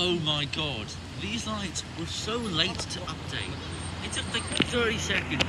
Oh my god, these lights were so late to update. It took like 30 seconds